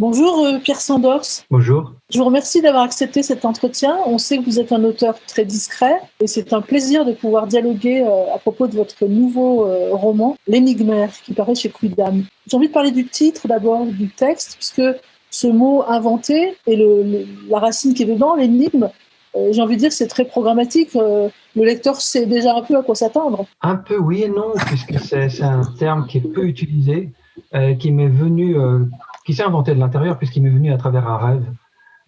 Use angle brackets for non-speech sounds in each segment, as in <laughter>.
Bonjour euh, Pierre Sandors. Bonjour. Je vous remercie d'avoir accepté cet entretien. On sait que vous êtes un auteur très discret et c'est un plaisir de pouvoir dialoguer euh, à propos de votre nouveau euh, roman, L'énigmaire, qui paraît chez Quidam. J'ai envie de parler du titre d'abord, du texte, puisque ce mot inventé et le, la racine qui est dedans, l'énigme, j'ai envie de dire c'est très programmatique. le lecteur sait déjà un peu à quoi s'attendre. Un peu oui et non, puisque c'est un terme qui est peu utilisé, qui m'est venu qui s'est inventé de l'intérieur puisqu'il m'est venu à travers un rêve.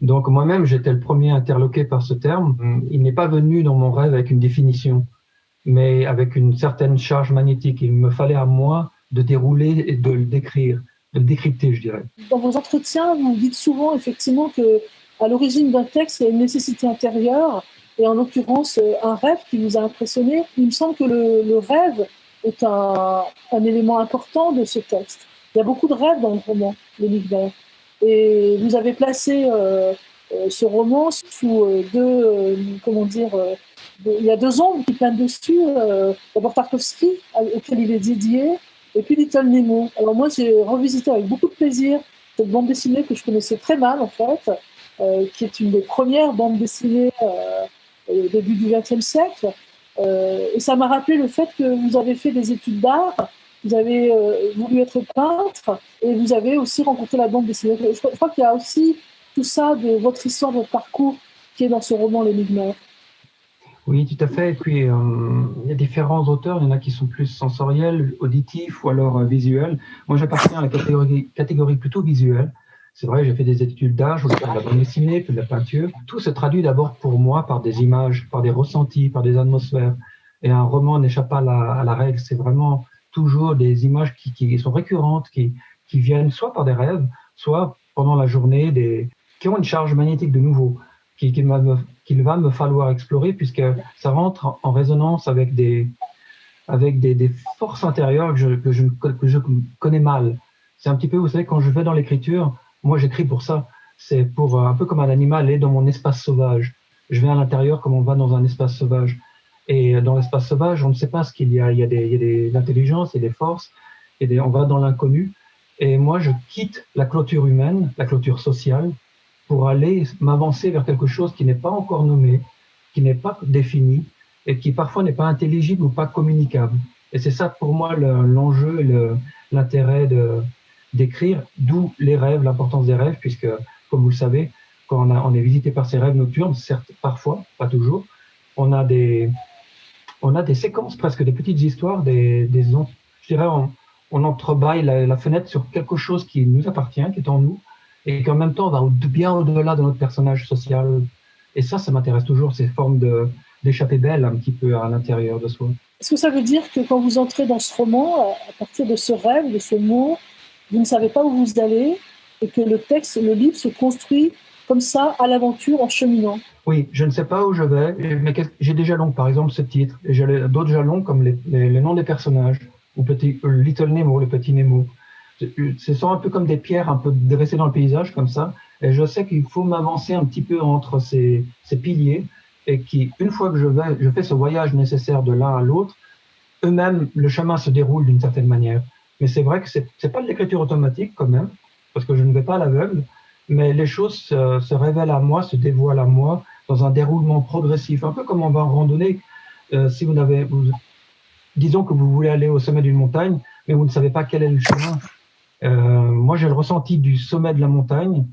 Donc moi-même, j'étais le premier interloqué par ce terme. Il n'est pas venu dans mon rêve avec une définition, mais avec une certaine charge magnétique. Il me fallait à moi de dérouler et de le décrire, de le décrypter, je dirais. Dans vos entretiens, vous dites souvent effectivement que à l'origine d'un texte, il y a une nécessité intérieure, et en l'occurrence un rêve qui vous a impressionné. Il me semble que le, rêve est un élément important de ce texte. Il y a beaucoup de rêves dans le roman, Le Et vous avez placé euh, euh, ce roman sous euh, deux, comment dire, il y a deux ombres qui planent dessus. D'abord Tarkovsky, auquel il est dédié, et puis Little Nemo. Alors moi, j'ai revisité avec beaucoup de plaisir cette bande dessinée que je connaissais très mal, en fait, qui est une des premières bandes dessinées au début du XXe siècle. et ça m'a rappelé le fait que vous avez fait des études d'art vous avez euh, voulu être peintre et vous avez aussi rencontré la bande dessinée. Je, crois qu'il y a aussi tout ça de votre histoire, de votre parcours qui est dans ce roman L'énigme. Oui, tout à fait. Et puis, euh, il y a différents auteurs. Il y en a qui sont plus sensoriels, auditifs ou alors euh, visuels. Moi, j'appartiens à la catégorie, plutôt visuelle. C'est vrai, j'ai fait des études je fais de la bande dessinée, de la peinture. Tout se traduit d'abord pour moi par des images, par des ressentis, par des atmosphères. Et un roman n'échappe pas à la règle. C'est vraiment toujours des images qui, sont récurrentes, qui, viennent soit par des rêves, soit pendant la journée, qui ont une charge magnétique de nouveau, qu'il qui va, me falloir explorer, puisque ça rentre en résonance avec des, forces intérieures que je, que, je, connais mal. C'est un petit peu, vous savez, quand je vais dans l'écriture, moi j'écris pour ça. C'est pour un peu comme un animal est dans mon espace sauvage. Je vais à l'intérieur comme on va dans un espace sauvage. Et dans l'espace sauvage, on ne sait pas ce qu'il y a. Il y a des, il y a des intelligences et des forces, et des, on va dans l'inconnu. Et moi, je quitte la clôture humaine, la clôture sociale, pour aller m'avancer vers quelque chose qui n'est pas encore nommé, qui n'est pas défini, et qui parfois n'est pas intelligible ou pas communicable. Et c'est ça pour moi l'enjeu et l'intérêt de d'écrire, d'où les rêves, l'importance des rêves, puisque, comme vous le savez, quand a, on est visité par ces rêves nocturnes, certes, parfois, pas toujours, on a des, on a des séquences, presque des petites histoires, des, des je dirais, on, on entrebâille la, fenêtre sur quelque chose qui nous appartient, qui est en nous, et qu'en même temps, va bien au-delà de notre personnage social. Et ça, ça m'intéresse toujours, ces formes de, d'échapper belle un petit peu à l'intérieur de soi. Est-ce que ça veut dire que quand vous entrez dans ce roman, à partir de ce rêve, de ce mot, vous ne savez pas où vous allez, et que le texte, le livre se construit comme ça, à l'aventure, en cheminant oui, je ne sais pas où je vais, mais j'ai des jalons, par exemple ce titre, et j'ai d'autres jalons comme les, noms des personnages, ou petit, euh, Little Nemo, le petit Nemo. Ce sont un peu comme des pierres un peu dressées dans le paysage, comme ça, et je sais qu'il faut m'avancer un petit peu entre ces, piliers, et qui, une fois que je, vais, je fais ce voyage nécessaire de l'un à l'autre, eux-mêmes, le chemin se déroule d'une certaine manière. Mais c'est vrai que c'est pas de l'écriture automatique quand même, parce que je ne vais pas à l'aveugle, mais les choses se, révèlent à moi, se dévoilent à moi, dans un déroulement progressif, un peu comme on va en randonnée. Euh, si vous n'avez, disons que vous voulez aller au sommet d'une montagne, mais vous ne savez pas quel est le chemin. Euh, moi, j'ai le ressenti du sommet de la montagne.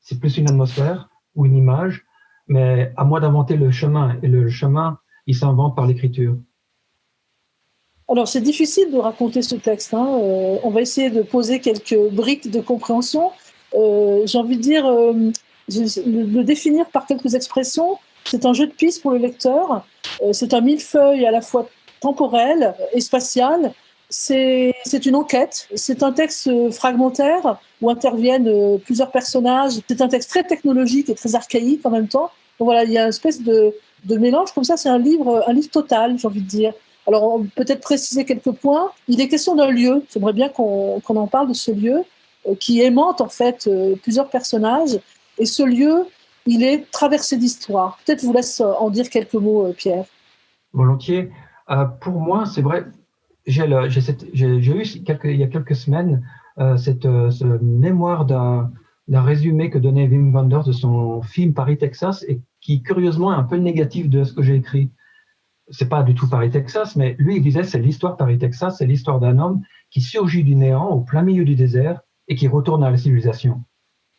C'est plus une atmosphère ou une image, mais à moi d'inventer le chemin. Et le chemin, il s'invente par l'écriture. Alors, c'est difficile de raconter ce texte. Hein. Euh, on va essayer de poser quelques briques de compréhension. Euh, j'ai envie de dire, euh, le définir par quelques expressions. C'est un jeu de piste pour le lecteur. Euh, c'est un millefeuille à la fois temporel et spatial. C'est une enquête. C'est un texte fragmentaire où interviennent plusieurs personnages. C'est un texte très technologique et très archaïque en même temps. Voilà, il y a une espèce de, de mélange comme ça. C'est un livre, un livre total, j'ai envie de dire. Alors, peut-être préciser quelques points. Il est question d'un lieu. J'aimerais bien qu'on en parle de ce lieu qui aimante en fait plusieurs personnages et ce lieu, il est traversé d'histoire. Peut-être vous laisse en dire quelques mots, euh, Pierre. Volontiers. Euh, pour moi, c'est vrai, j'ai eu il y a quelques semaines euh, cette, mémoire d'un résumé que donnait Wim Wenders de son film Paris, Texas, et qui, curieusement, est un peu négatif de ce que j'ai écrit. C'est pas du tout Paris, Texas, mais lui, il disait, c'est l'histoire Paris, Texas, c'est l'histoire d'un homme qui surgit du néant au plein milieu du désert et qui retourne à la civilisation.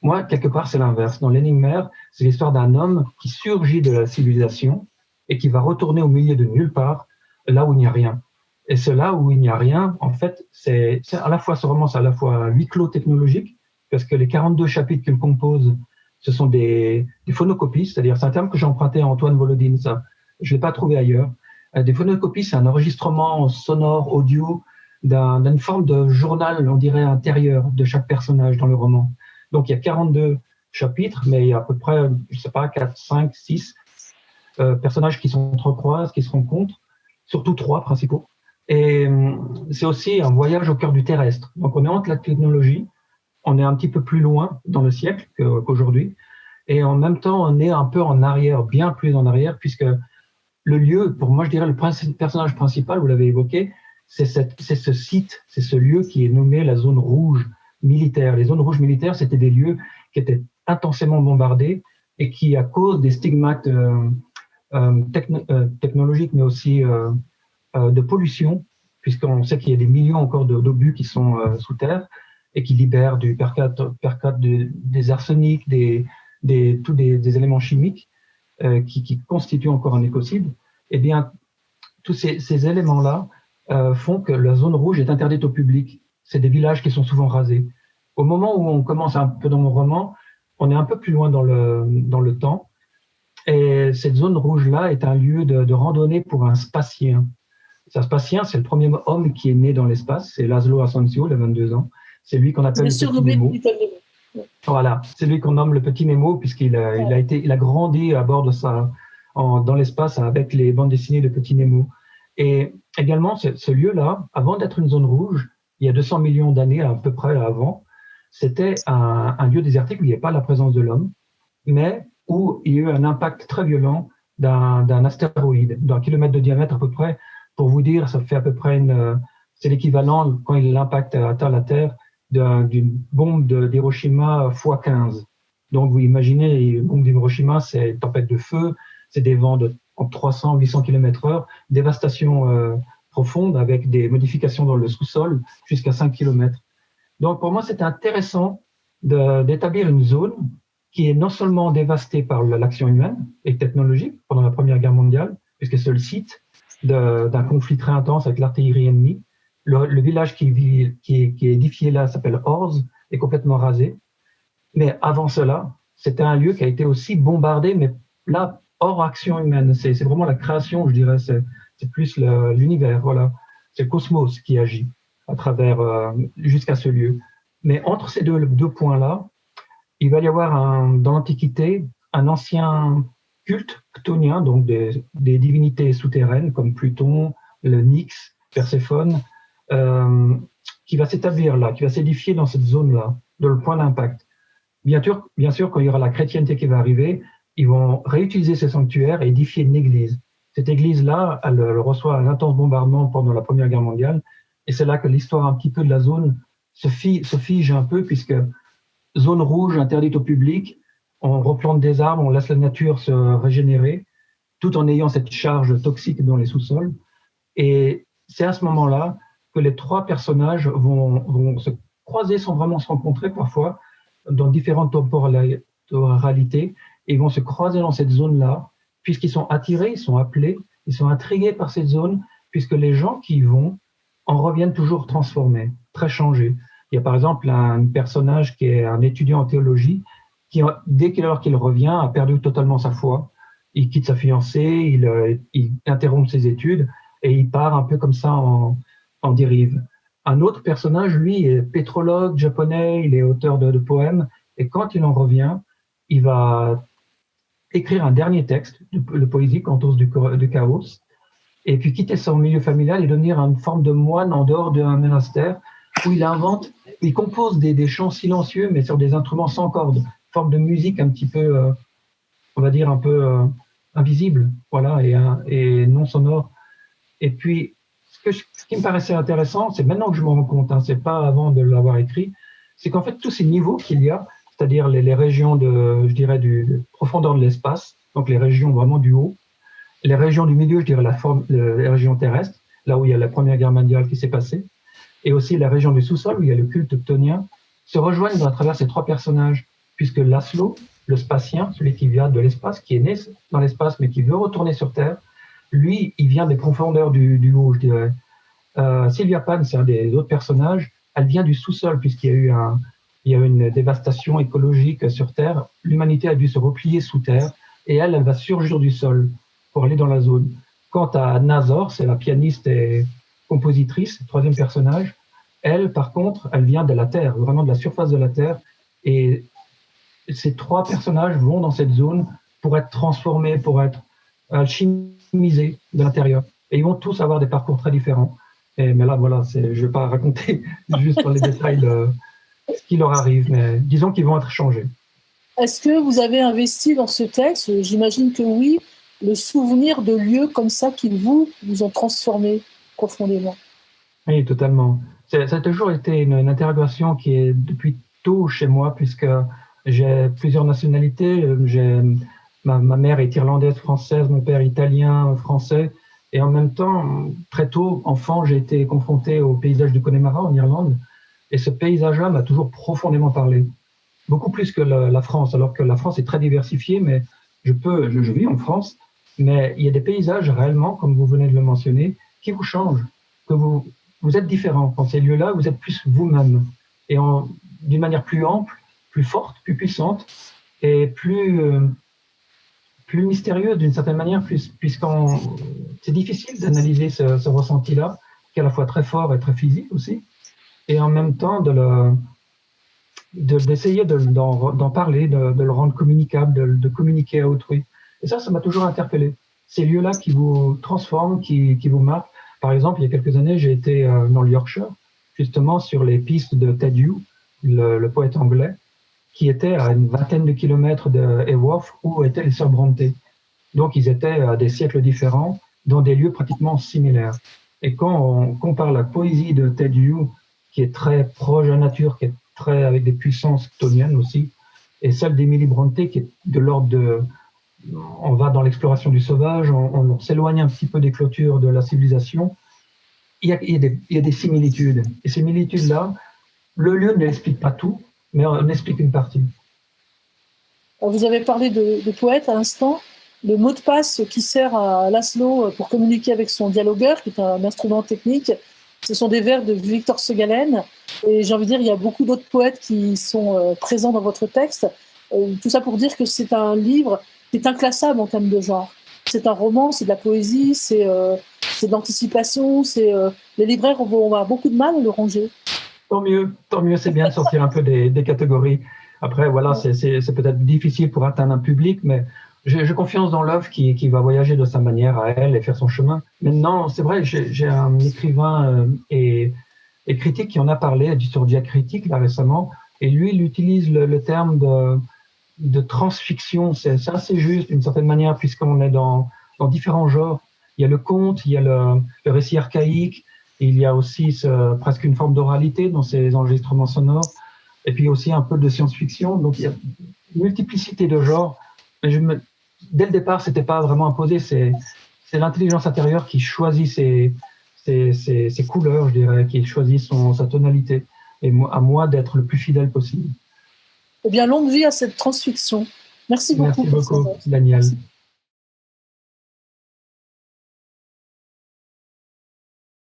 Moi, quelque part, c'est l'inverse. Dans l'énigme c'est l'histoire d'un homme qui surgit de la civilisation et qui va retourner au milieu de nulle part, là où il n'y a rien. Et c'est là où il n'y a rien, en fait, c'est à la fois ce roman, c'est à la fois huis clos technologique, parce que les 42 chapitres qu'il compose, ce sont des, des phonocopies, c'est-à-dire c'est un terme que j'ai emprunté à Antoine Volodine, ça, je l'ai pas trouvé ailleurs. Euh, des phonocopies, c'est un enregistrement sonore, audio, d'une forme de journal, on dirait, intérieur de chaque personnage dans le roman. Donc il y a 42 chapitres, mais il y a à peu près, je sais pas, 4, 5, 6 personnages qui s'entrecroisent, qui se rencontrent, surtout trois principaux. Et euh, c'est aussi un voyage au cœur du terrestre. Donc on est entre la technologie, on est un petit peu plus loin dans le siècle qu'aujourd'hui, et en même temps on est un peu en arrière, bien plus en arrière, puisque le lieu, pour moi je dirais le personnage principal, vous l'avez évoqué, c'est ce site, c'est ce lieu qui est nommé la zone rouge militaire. Les zones rouges militaires, c'était des lieux qui étaient intensément bombardés et qui, à cause des stigmates euh, euh, euh technologiques, mais aussi de pollution, puisqu'on sait qu'il y a des millions encore d'obus qui sont sous terre et qui libèrent du percate, des arsenics, des, tous des, éléments chimiques qui, constituent encore un écocide, eh bien, tous ces éléments-là euh, font que la zone rouge est interdite au public. C'est des villages qui sont souvent rasés. Au moment où on commence un peu dans mon roman, on est un peu plus loin dans le, dans le temps. Et cette zone rouge-là est un lieu de, de, randonnée pour un spatien. Un spatien, c'est le premier homme qui est né dans l'espace. C'est Laszlo Asensio, de 22 ans. C'est lui qu'on appelle le petit Nemo. Voilà, c'est lui qu'on nomme le petit Nemo puisqu'il a, il a été, il a grandi à bord de ça, en, dans l'espace avec les bandes dessinées de Petit Nemo. Et également, ce, lieu-là, avant d'être une zone rouge, il y a 200 millions d'années à peu près avant, c'était un, lieu désertique où il n'y avait pas la présence de l'homme, mais où il y a eu un impact très violent d'un astéroïde d'un kilomètre de diamètre à peu près. Pour vous dire, ça fait à peu près une, c'est l'équivalent quand l'impact atteint la Terre d'une bombe d'Hiroshima x 15. Donc vous imaginez, une bombe d'Hiroshima, c'est une tempête de feu, c'est des vents de en 300, 800 km heure, dévastation euh, profonde avec des modifications dans le sous-sol jusqu'à 5 km. Donc pour moi, c'est intéressant d'établir une zone qui est non seulement dévastée par l'action humaine et technologique pendant la Première Guerre mondiale, puisque c'est le site d'un conflit très intense avec l'artillerie ennemie. Le, village qui est édifié là s'appelle Orz, est complètement rasé. Mais avant cela, c'était un lieu qui a été aussi bombardé, mais là, hors action humaine. C'est vraiment la création, je dirais. C'est plus l'univers, voilà. C'est le cosmos qui agit à travers euh, jusqu'à ce lieu. Mais entre ces deux, deux points-là, il va y avoir un, dans l'Antiquité un ancien culte chtonien, donc des, des, divinités souterraines comme Pluton, le Nyx, Perséphone, euh, qui va s'établir là, qui va s'édifier dans cette zone-là, dans le point d'impact. Bien sûr, bien sûr, quand il y aura la chrétienté qui va arriver, ils vont réutiliser ce sanctuaire et édifier une église. Cette église-là, elle, reçoit un intense bombardement pendant la Première Guerre mondiale, et c'est là que l'histoire un petit peu de la zone se, fige un peu, puisque zone rouge interdite au public, on replante des arbres, on laisse la nature se régénérer, tout en ayant cette charge toxique dans les sous-sols. Et c'est à ce moment-là que les trois personnages vont, se croiser sans vraiment se rencontrer parfois dans différentes temporalités ils vont se croiser dans cette zone-là, puisqu'ils sont attirés, ils sont appelés, ils sont intrigués par cette zone, puisque les gens qui y vont en reviennent toujours transformés, très changés. Il y a par exemple un personnage qui est un étudiant en théologie, qui, dès qu'il revient, a perdu totalement sa foi. Il quitte sa fiancée, il, euh, il interrompt ses études et il part un peu comme ça en, en dérive. Un autre personnage, lui, est pétrologue japonais, il est auteur de poèmes, et quand il en revient, il va écrire un dernier texte de, poésie, Cantos du, du, chaos, et puis quitter son milieu familial et devenir une forme de moine en dehors d'un monastère où il invente, il compose des, chants silencieux mais sur des instruments sans cordes, forme de musique un petit peu, euh, on va dire un peu euh, invisible, voilà, et, et, non sonore. Et puis, ce, qui me paraissait intéressant, c'est maintenant que je me rends compte, hein, c'est pas avant de l'avoir écrit, c'est qu'en fait tous ces niveaux qu'il y a, c'est-à-dire les, régions de, je dirais, du, profondeur de l'espace, donc les régions vraiment du haut, les régions du milieu, je dirais la forme, les régions terrestres, là où il y a la Première Guerre mondiale qui s'est passée, et aussi la région du sous-sol où il y a le culte octonien, se rejoignent à travers ces trois personnages, puisque Laszlo, le spatien, celui qui vient de l'espace, qui est né dans l'espace mais qui veut retourner sur Terre, lui, il vient des profondeurs du, haut, je dirais. Euh, Sylvia Pan, c'est un des autres personnages, elle vient du sous-sol puisqu'il y a eu un, il y a une dévastation écologique sur Terre. L'humanité a dû se replier sous Terre et elle, elle va surgir du sol pour aller dans la zone. Quant à Nazor, c'est la pianiste et compositrice, troisième personnage, elle, par contre, elle vient de la Terre, vraiment de la surface de la Terre. Et ces trois personnages vont dans cette zone pour être transformés, pour être alchimisés de l'intérieur. Et ils vont tous avoir des parcours très différents. Mais là, voilà, je ne vais pas raconter <laughs> juste les détails de ce qui leur arrive, mais disons qu'ils vont être changés. Est-ce que vous avez investi dans ce texte, j'imagine que oui, le souvenir de lieux comme ça qui vous, vous ont transformé profondément Oui, totalement. Ça a toujours été une, interrogation qui est depuis tôt chez moi, puisque j'ai plusieurs nationalités. J'ai, ma, ma, mère est irlandaise, française, mon père italien, français. Et en même temps, très tôt, enfant, j'ai été confronté au paysage du Connemara en Irlande. Et ce paysage-là m'a toujours profondément parlé. Beaucoup plus que la, France, alors que la France est très diversifiée, mais je peux, je, vis en France, mais il y a des paysages réellement, comme vous venez de le mentionner, qui vous changent, que vous, vous êtes différent. Dans ces lieux-là, vous êtes plus vous-même. Et d'une manière plus ample, plus forte, plus puissante, et plus, plus mystérieuse d'une certaine manière, puisqu'on c'est difficile d'analyser ce, ressenti-là, qui est à la fois très fort et très physique aussi, et en même temps de d'essayer d'en parler, de, le rendre communicable, de, communiquer à autrui. Et ça, ça m'a toujours interpellé. Ces lieux-là qui vous transforment, qui, qui, vous marquent. Par exemple, il y a quelques années, j'ai été euh, dans le Yorkshire, justement sur les pistes de Ted Hughes, le, poète anglais, qui était à une vingtaine de kilomètres de Eworth, où étaient les sœurs Brontë. Donc, ils étaient à des siècles différents, dans des lieux pratiquement similaires. Et quand on compare la poésie de Ted Hughes, qui est très proche de la nature, qui est très avec des puissances toniennes aussi, et celle d'Emily Brontë, qui est de l'ordre de... On va dans l'exploration du sauvage, on, s'éloigne un petit peu des clôtures de la civilisation. Il y a, il y a, des, il y a des, similitudes. Et ces similitudes-là, le lieu ne l'explique pas tout, mais on explique une partie. Vous avez parlé de, de poète à l'instant le mot de passe qui sert à Laszlo pour communiquer avec son dialogueur, qui est un instrument technique, ce sont des vers de Victor Segalen. Et j'ai envie de dire, il y a beaucoup d'autres poètes qui sont euh, présents dans votre texte. Euh, tout ça pour dire que c'est un livre qui est inclassable en termes de genre. C'est un roman, c'est de la poésie, c'est euh, de l'anticipation. les libraires vont avoir beaucoup de mal à le ranger. Tant mieux, tant mieux, c'est bien de sortir un peu des, des catégories. Après, voilà, c'est peut-être difficile pour atteindre un public, mais j'ai confiance dans l'œuvre qui, qui, va voyager de sa manière à elle et faire son chemin. Maintenant, c'est vrai, j'ai un écrivain euh, et, et, critique qui en a parlé sur Diacritique là récemment, et lui, il utilise le, le terme de, de transfiction. C'est assez juste d'une certaine manière puisqu'on est dans, dans différents genres. Il y a le conte, il y a le, le récit archaïque, il y a aussi ce, presque une forme d'oralité dans ces enregistrements sonores, et puis aussi un peu de science-fiction. Donc il y a une multiplicité de genres. Dès le départ, c'était pas vraiment imposé. C'est, l'intelligence intérieure qui choisit ses, ses, ses, couleurs, je dirais, qui choisit son, sa tonalité. Et à moi d'être le plus fidèle possible. Eh bien, longue vie à cette transfiction. Merci beaucoup. Merci beaucoup, Daniel.